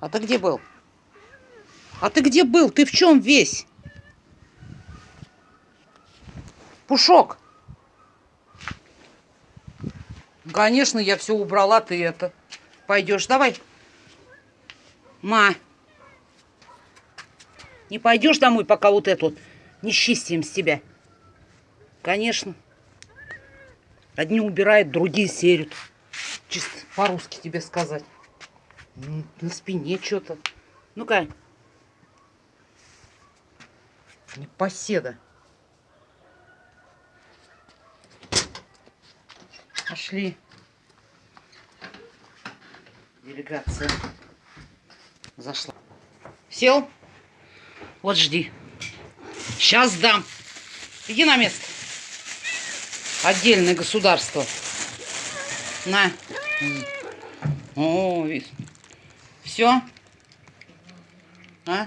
А ты где был? А ты где был? Ты в чем весь? Пушок. Конечно, я все убрала, ты это. Пойдешь, давай. Ма. Не пойдешь домой, пока вот это вот не чистим с тебя. Конечно. Одни убирают, другие серят. Чисто по-русски тебе сказать. На спине что-то. Ну-ка. Непоседа. Пошли. Делегация зашла. Сел? Вот жди. Сейчас дам. Иди на место. Отдельное государство. На. О, все. А?